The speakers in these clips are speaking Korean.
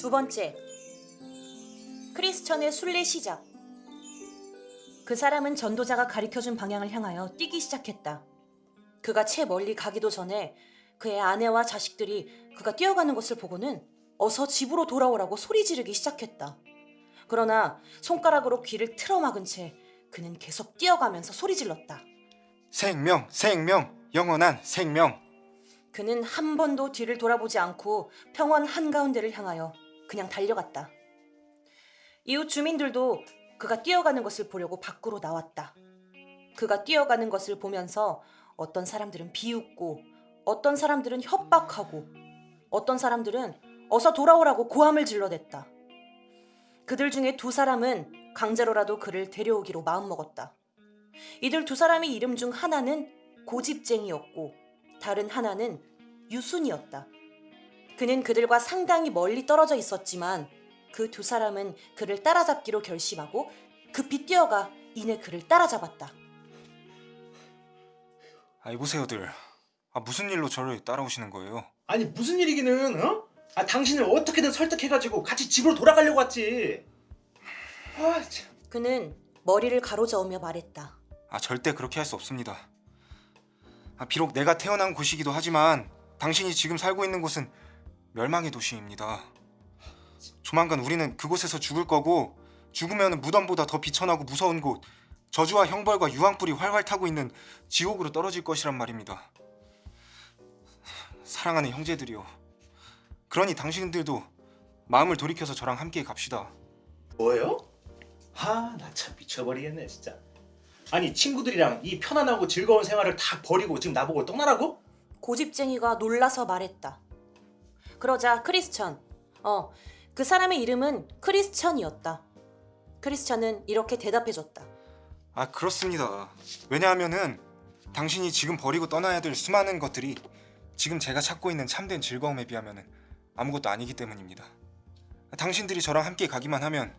두 번째, 크리스천의 순례 시작. 그 사람은 전도자가 가리켜준 방향을 향하여 뛰기 시작했다. 그가 채 멀리 가기도 전에 그의 아내와 자식들이 그가 뛰어가는 것을 보고는 어서 집으로 돌아오라고 소리 지르기 시작했다. 그러나 손가락으로 귀를 틀어막은 채 그는 계속 뛰어가면서 소리 질렀다. 생명, 생명, 영원한 생명. 그는 한 번도 뒤를 돌아보지 않고 평원 한가운데를 향하여 그냥 달려갔다. 이웃 주민들도 그가 뛰어가는 것을 보려고 밖으로 나왔다. 그가 뛰어가는 것을 보면서 어떤 사람들은 비웃고 어떤 사람들은 협박하고 어떤 사람들은 어서 돌아오라고 고함을 질러댔다. 그들 중에 두 사람은 강제로라도 그를 데려오기로 마음먹었다. 이들 두 사람의 이름 중 하나는 고집쟁이였고 다른 하나는 유순이었다. 그는 그들과 상당히 멀리 떨어져 있었지만 그 두 사람은 그를 따라잡기로 결심하고 급히 뛰어가 이내 그를 따라잡았다. 아, 이보세요들. 아, 무슨 일로 저를 따라오시는 거예요? 아니 무슨 일이기는 어? 아 당신을 어떻게든 설득해가지고 같이 집으로 돌아가려고 왔지. 아 참. 그는 머리를 가로저으며 말했다. 아, 절대 그렇게 할 수 없습니다. 아, 비록 내가 태어난 곳이기도 하지만 당신이 지금 살고 있는 곳은 멸망의 도시입니다. 조만간 우리는 그곳에서 죽을 거고 죽으면 무덤보다 더 비천하고 무서운 곳, 저주와 형벌과 유황불이 활활 타고 있는 지옥으로 떨어질 것이란 말입니다. 사랑하는 형제들이요. 그러니 당신들도 마음을 돌이켜서 저랑 함께 갑시다. 뭐요? 아나참 미쳐버리겠네 진짜. 아니 친구들이랑 이 편안하고 즐거운 생활을 다 버리고 지금 나보고 떠나라고? 고집쟁이가 놀라서 말했다. 그러자 크리스천, 어, 그 사람의 이름은 크리스천이었다. 크리스천은 이렇게 대답해줬다. 아 그렇습니다. 왜냐하면은 당신이 지금 버리고 떠나야 될 수많은 것들이 지금 제가 찾고 있는 참된 즐거움에 비하면은 아무것도 아니기 때문입니다. 당신들이 저랑 함께 가기만 하면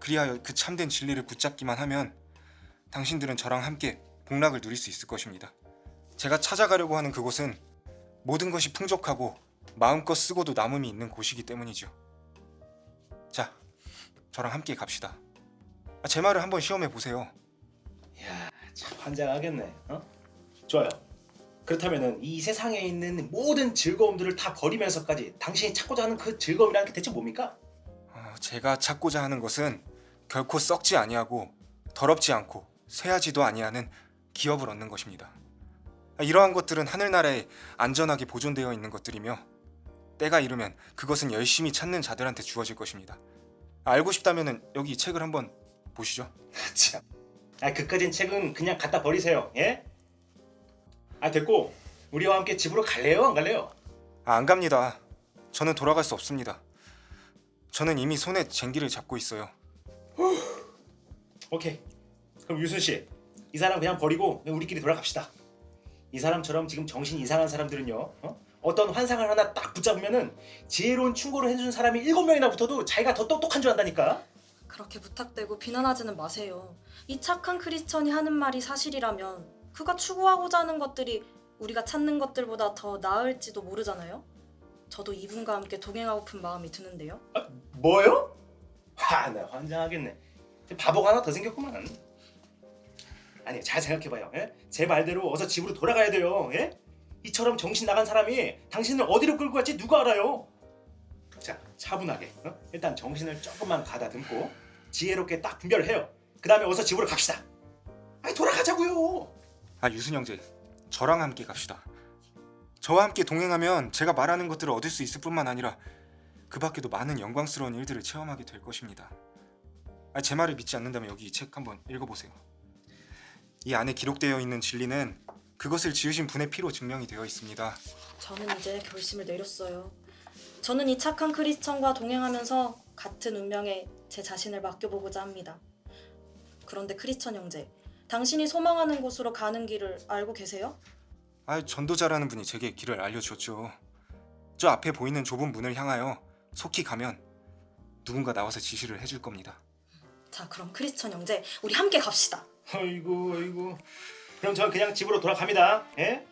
그리하여 그 참된 진리를 붙잡기만 하면 당신들은 저랑 함께 복락을 누릴 수 있을 것입니다. 제가 찾아가려고 하는 그곳은 모든 것이 풍족하고 마음껏 쓰고도 남음이 있는 곳이기 때문이죠. 자, 저랑 함께 갑시다. 아, 제 말을 한번 시험해 보세요. 이야 참 환장하겠네. 어? 좋아요. 그렇다면은 이 세상에 있는 모든 즐거움들을 다 버리면서까지 당신이 찾고자 하는 그 즐거움이라는 게 대체 뭡니까? 어, 제가 찾고자 하는 것은 결코 썩지 아니하고 더럽지 않고 쇠하지도 아니하는 기업을 얻는 것입니다. 아, 이러한 것들은 하늘나라에 안전하게 보존되어 있는 것들이며 때가 이르면 그것은 열심히 찾는 자들한테 주어질 것입니다. 알고 싶다면 여기 이 책을 한번 보시죠. 아, 참. 아 그까진 책은 그냥 갖다 버리세요. 예? 아 됐고 우리와 함께 집으로 갈래요? 안 갈래요? 아, 안 갑니다. 저는 돌아갈 수 없습니다. 저는 이미 손에 쟁기를 잡고 있어요. 오케이. 그럼 유순 씨, 이 사람 그냥 버리고 그냥 우리끼리 돌아갑시다. 이 사람처럼 지금 정신 이상한 사람들은요, 어? 어떤 환상을 하나 딱 붙잡으면은 지혜로운 충고를 해준 사람이 일곱 명이나 붙어도 자기가 더 똑똑한 줄 안다니까. 그렇게 부탁되고 비난하지는 마세요. 이 착한 크리스천이 하는 말이 사실이라면 그가 추구하고자 하는 것들이 우리가 찾는 것들보다 더 나을지도 모르잖아요. 저도 이분과 함께 동행하고픈 마음이 드는데요. 아, 뭐요? 와, 나 환장하겠네. 바보가 하나 더 생겼구만. 아니, 잘 생각해봐요. 예? 제 말대로 어서 집으로 돌아가야 돼요. 예? 이처럼 정신 나간 사람이 당신을 어디로 끌고 갈지 누가 알아요? 자, 차분하게. 어? 일단 정신을 조금만 가다듬고 지혜롭게 딱 분별을 해요. 그 다음에 어서 집으로 갑시다. 아니, 돌아가자고요. 아 유순 형제, 저랑 함께 갑시다. 저와 함께 동행하면 제가 말하는 것들을 얻을 수 있을 뿐만 아니라 그 밖에도 많은 영광스러운 일들을 체험하게 될 것입니다. 아, 제 말을 믿지 않는다면 여기 이 책 한번 읽어보세요. 이 안에 기록되어 있는 진리는 그것을 지으신 분의 피로 증명이 되어 있습니다. 저는 이제 결심을 내렸어요. 저는 이 착한 크리스천과 동행하면서 같은 운명에 제 자신을 맡겨보고자 합니다. 그런데 크리스천 형제, 당신이 소망하는 곳으로 가는 길을 알고 계세요? 아, 전도자라는 분이 제게 길을 알려주었죠. 저 앞에 보이는 좁은 문을 향하여 속히 가면 누군가 나와서 지시를 해줄 겁니다. 자, 그럼 크리스천 형제, 우리 함께 갑시다. 아이고, 아이고. 그럼 전 그냥 집으로 돌아갑니다. 예?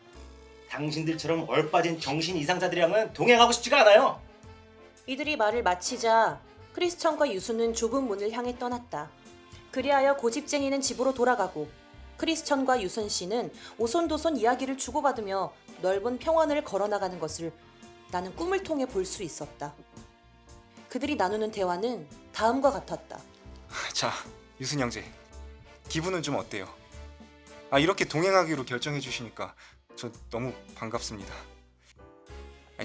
당신들처럼 얼빠진 정신 이상자들이랑은 동행하고 싶지가 않아요. 이들이 말을 마치자 크리스천과 유수는 좁은 문을 향해 떠났다. 그리하여 고집쟁이는 집으로 돌아가고 크리스천과 유선 씨는 오손도손 이야기를 주고받으며 넓은 평원을 걸어나가는 것을 나는 꿈을 통해 볼 수 있었다. 그들이 나누는 대화는 다음과 같았다. 자, 유순 형제. 기분은 좀 어때요? 아, 이렇게 동행하기로 결정해 주시니까 저 너무 반갑습니다.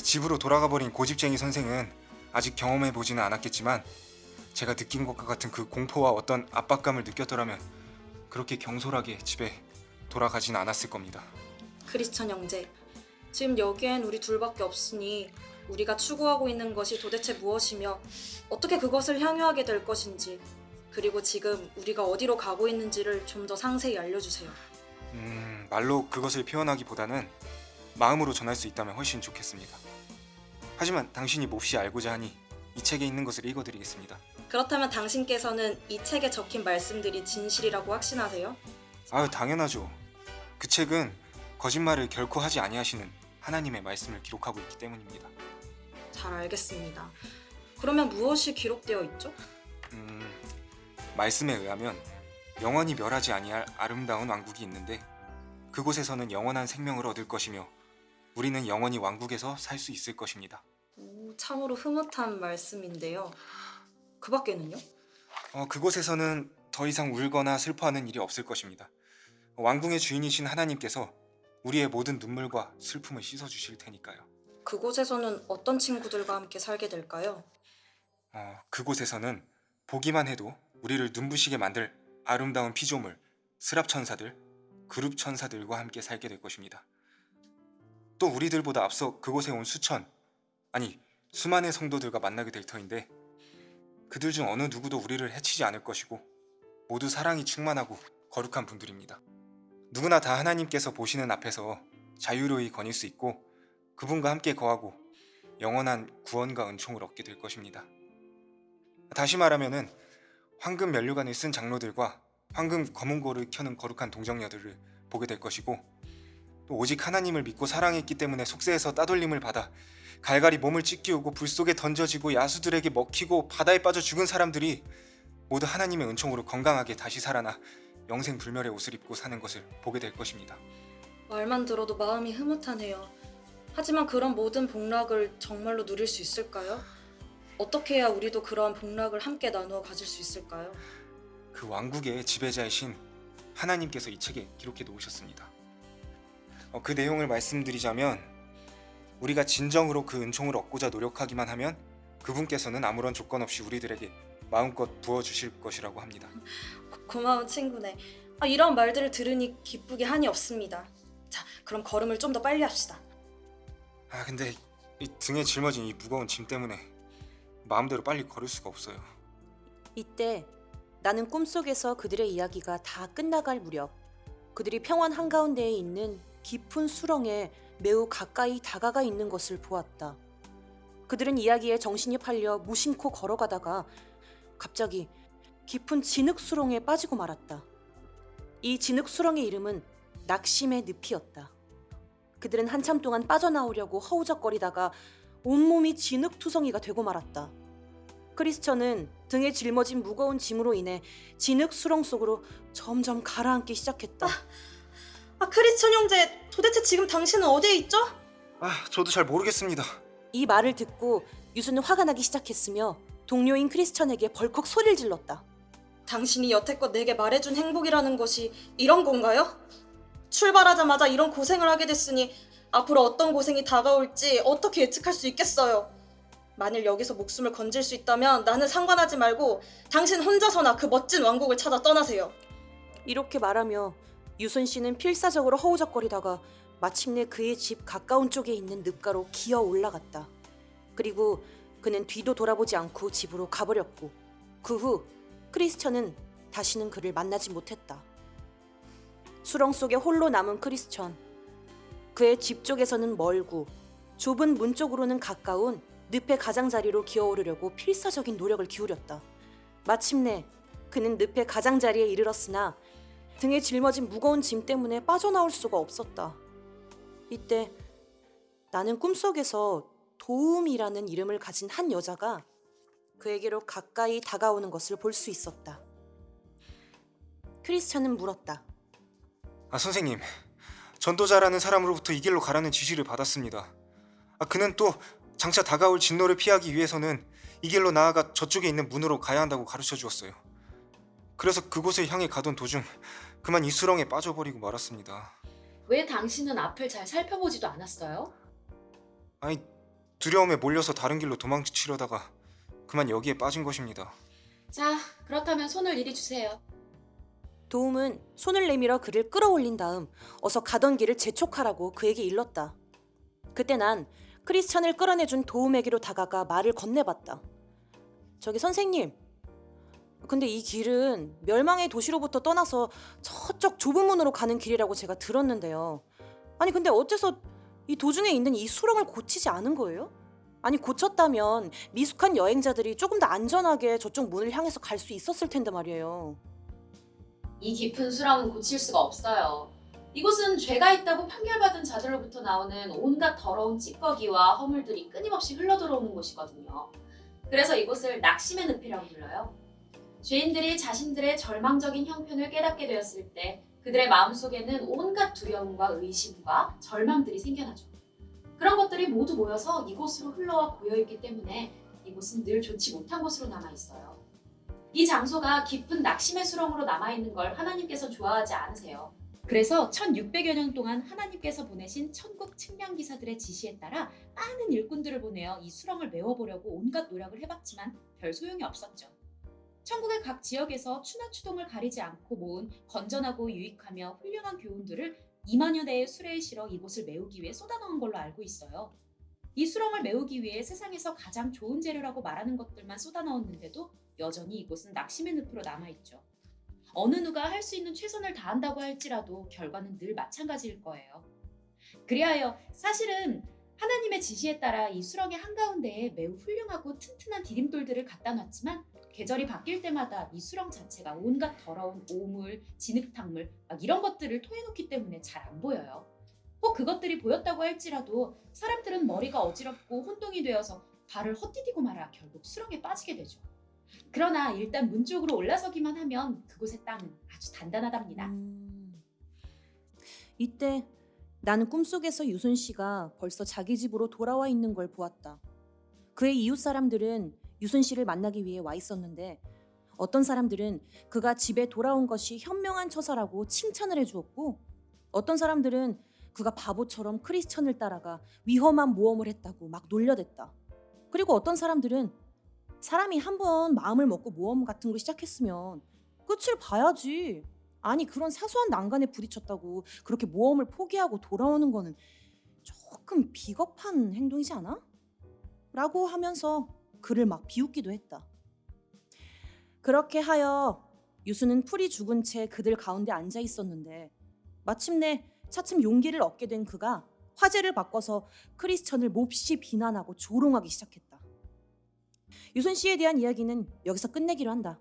집으로 돌아가 버린 고집쟁이 선생은 아직 경험해 보지는 않았겠지만 제가 느낀 것과 같은 그 공포와 어떤 압박감을 느꼈더라면 그렇게 경솔하게 집에 돌아가진 않았을 겁니다. 크리스천 형제, 지금 여기엔 우리 둘밖에 없으니 우리가 추구하고 있는 것이 도대체 무엇이며 어떻게 그것을 향유하게 될 것인지 그리고 지금 우리가 어디로 가고 있는지를 좀 더 상세히 알려주세요. 음, 말로 그것을 표현하기보다는 마음으로 전할 수 있다면 훨씬 좋겠습니다. 하지만 당신이 몹시 알고자 하니 이 책에 있는 것을 읽어드리겠습니다. 그렇다면 당신께서는 이 책에 적힌 말씀들이 진실이라고 확신하세요? 아유 당연하죠. 그 책은 거짓말을 결코 하지 아니하시는 하나님의 말씀을 기록하고 있기 때문입니다. 잘 알겠습니다. 그러면 무엇이 기록되어 있죠? 음, 말씀에 의하면 영원히 멸하지 아니할 아름다운 왕국이 있는데 그곳에서는 영원한 생명을 얻을 것이며 우리는 영원히 왕국에서 살 수 있을 것입니다. 오, 참으로 흐뭇한 말씀인데요. 그 밖에는요? 어, 그곳에서는 더 이상 울거나 슬퍼하는 일이 없을 것입니다. 왕궁의 주인이신 하나님께서 우리의 모든 눈물과 슬픔을 씻어 주실 테니까요. 그곳에서는 어떤 친구들과 함께 살게 될까요? 어, 그곳에서는 보기만 해도 우리를 눈부시게 만들 아름다운 피조물, 스랍 천사들, 그룹 천사들과 함께 살게 될 것입니다. 또 우리들보다 앞서 그곳에 온 수천, 아니 수만의 성도들과 만나게 될 터인데 그들 중 어느 누구도 우리를 해치지 않을 것이고 모두 사랑이 충만하고 거룩한 분들입니다. 누구나 다 하나님께서 보시는 앞에서 자유로이 거닐 수 있고 그분과 함께 거하고 영원한 구원과 은총을 얻게 될 것입니다. 다시 말하면은 황금 면류관을 쓴 장로들과 황금 검은고를 켜는 거룩한 동정녀들을 보게 될 것이고 또 오직 하나님을 믿고 사랑했기 때문에 속세에서 따돌림을 받아 갈갈이 몸을 찢기우고 불 속에 던져지고 야수들에게 먹히고 바다에 빠져 죽은 사람들이 모두 하나님의 은총으로 건강하게 다시 살아나 영생 불멸의 옷을 입고 사는 것을 보게 될 것입니다. 말만 들어도 마음이 흐뭇하네요. 하지만 그런 모든 복락을 정말로 누릴 수 있을까요? 어떻게 해야 우리도 그러한 복락을 함께 나누어 가질 수 있을까요? 그 왕국의 지배자이신 하나님께서 이 책에 기록해 놓으셨습니다. 어, 그 내용을 말씀드리자면 우리가 진정으로 그 은총을 얻고자 노력하기만 하면 그분께서는 아무런 조건 없이 우리들에게 마음껏 부어 주실 것이라고 합니다. 고- 고마운 친구네. 아, 이런 말들을 들으니 기쁘게 한이 없습니다. 자, 그럼 걸음을 좀 더 빨리 합시다. 아 근데 이 등에 짊어진 이 무거운 짐 때문에 마음대로 빨리 걸을 수가 없어요. 이때 나는 꿈속에서 그들의 이야기가 다 끝나갈 무렵 그들이 평원 한가운데에 있는 깊은 수렁에 매우 가까이 다가가 있는 것을 보았다. 그들은 이야기에 정신이 팔려 무심코 걸어가다가 갑자기 깊은 진흙 수렁에 빠지고 말았다. 이 진흙 수렁의 이름은 낙심의 늪이었다. 그들은 한참 동안 빠져나오려고 허우적거리다가 온몸이 진흙투성이가 되고 말았다. 크리스천은 등에 짊어진 무거운 짐으로 인해 진흙 수렁 속으로 점점 가라앉기 시작했다. 아, 크리스천 형제, 도대체 지금 당신은 어디에 있죠? 아 저도 잘 모르겠습니다. 이 말을 듣고 유수는 화가 나기 시작했으며 동료인 크리스천에게 벌컥 소리를 질렀다. 당신이 여태껏 내게 말해준 행복이라는 것이 이런 건가요? 출발하자마자 이런 고생을 하게 됐으니 앞으로 어떤 고생이 다가올지 어떻게 예측할 수 있겠어요? 만일 여기서 목숨을 건질 수 있다면 나는 상관하지 말고 당신 혼자서나 그 멋진 왕국을 찾아 떠나세요. 이렇게 말하며 유순 씨는 필사적으로 허우적거리다가 마침내 그의 집 가까운 쪽에 있는 늪가로 기어 올라갔다. 그리고 그는 뒤도 돌아보지 않고 집으로 가버렸고 그 후 크리스천은 다시는 그를 만나지 못했다. 수렁 속에 홀로 남은 크리스천. 그의 집 쪽에서는 멀고 좁은 문 쪽으로는 가까운 늪의 가장자리로 기어오르려고 필사적인 노력을 기울였다. 마침내 그는 늪의 가장자리에 이르렀으나 등에 짊어진 무거운 짐 때문에 빠져나올 수가 없었다. 이때 나는 꿈속에서 도움이라는 이름을 가진 한 여자가 그에게로 가까이 다가오는 것을 볼 수 있었다. 크리스찬은 물었다. 아 선생님, 전도자라는 사람으로부터 이 길로 가라는 지시를 받았습니다. 아 그는 또 장차 다가올 진노를 피하기 위해서는 이 길로 나아가 저쪽에 있는 문으로 가야 한다고 가르쳐 주었어요. 그래서 그곳을 향해 가던 도중 그만 이 수렁에 빠져버리고 말았습니다. 왜 당신은 앞을 잘 살펴보지도 않았어요? 아니 두려움에 몰려서 다른 길로 도망치려다가 그만 여기에 빠진 것입니다. 자, 그렇다면 손을 이리 주세요. 도움은 손을 내밀어 그를 끌어올린 다음 어서 가던 길을 재촉하라고 그에게 일렀다. 그때 난 크리스찬을 끌어내준 도움에게로 다가가 말을 건네봤다. 저기 선생님, 근데 이 길은 멸망의 도시로부터 떠나서 저쪽 좁은 문으로 가는 길이라고 제가 들었는데요. 아니 근데 어째서 이 도중에 있는 이 수렁을 고치지 않은 거예요? 아니 고쳤다면 미숙한 여행자들이 조금 더 안전하게 저쪽 문을 향해서 갈 수 있었을 텐데 말이에요. 이 깊은 수렁은 고칠 수가 없어요. 이곳은 죄가 있다고 판결받은 자들로부터 나오는 온갖 더러운 찌꺼기와 허물들이 끊임없이 흘러들어오는 곳이거든요. 그래서 이곳을 낙심의 늪이라고 불러요. 죄인들이 자신들의 절망적인 형편을 깨닫게 되었을 때 그들의 마음속에는 온갖 두려움과 의심과 절망들이 생겨나죠. 그런 것들이 모두 모여서 이곳으로 흘러와 고여있기 때문에 이곳은 늘 좋지 못한 곳으로 남아있어요. 이 장소가 깊은 낙심의 수렁으로 남아있는 걸 하나님께서 좋아하지 않으세요. 그래서 1600여 년 동안 하나님께서 보내신 천국 측량 기사들의 지시에 따라 많은 일꾼들을 보내어 이 수렁을 메워보려고 온갖 노력을 해봤지만 별 소용이 없었죠. 천국의 각 지역에서 추나 추동을 가리지 않고 모은 건전하고 유익하며 훌륭한 교훈들을 2만여 대의 수레에 실어 이곳을 메우기 위해 쏟아넣은 걸로 알고 있어요. 이 수렁을 메우기 위해 세상에서 가장 좋은 재료라고 말하는 것들만 쏟아넣었는데도 여전히 이곳은 낙심의 늪으로 남아있죠. 어느 누가 할 수 있는 최선을 다한다고 할지라도 결과는 늘 마찬가지일 거예요. 그리하여 사실은 하나님의 지시에 따라 이 수렁의 한가운데에 매우 훌륭하고 튼튼한 디딤돌들을 갖다 놨지만 계절이 바뀔 때마다 이 수렁 자체가 온갖 더러운 오물, 진흙탕물 막 이런 것들을 토해놓기 때문에 잘 안 보여요. 혹 그것들이 보였다고 할지라도 사람들은 머리가 어지럽고 혼동이 되어서 발을 헛디디고 말아 결국 수렁에 빠지게 되죠. 그러나 일단 문 쪽으로 올라서기만 하면 그곳의 땅은 아주 단단하답니다. 음. 이때 나는 꿈속에서 유순 씨가 벌써 자기 집으로 돌아와 있는 걸 보았다. 그의 이웃 사람들은 유순 씨를 만나기 위해 와 있었는데 어떤 사람들은 그가 집에 돌아온 것이 현명한 처사라고 칭찬을 해주었고 어떤 사람들은 그가 바보처럼 크리스천을 따라가 위험한 모험을 했다고 막 놀려댔다. 그리고 어떤 사람들은 사람이 한 번 마음을 먹고 모험 같은 걸 시작했으면 끝을 봐야지. 아니 그런 사소한 난간에 부딪혔다고 그렇게 모험을 포기하고 돌아오는 거는 조금 비겁한 행동이지 않아? 라고 하면서 그를 막 비웃기도 했다. 그렇게 하여 유수는 풀이 죽은 채 그들 가운데 앉아 있었는데 마침내 차츰 용기를 얻게 된 그가 화제를 바꿔서 크리스천을 몹시 비난하고 조롱하기 시작했다. 유순 씨에 대한 이야기는 여기서 끝내기로 한다.